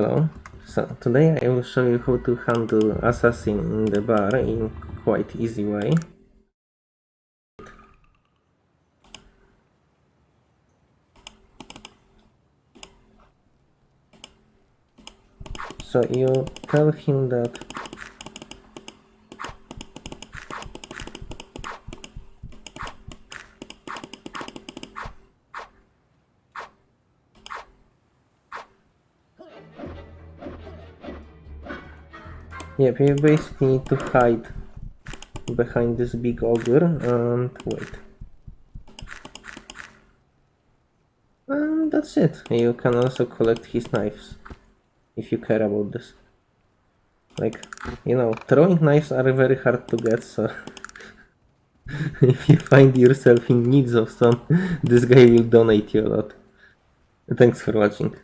Hello. So today I will show you how to handle assassin in the bar in quite easy way. So you tell him that Yep, you basically need to hide behind this big ogre and wait. And that's it. You can also collect his knives if you care about this. Like, you know, throwing knives are very hard to get, so if you find yourself in need of some, this guy will donate you a lot. Thanks for watching.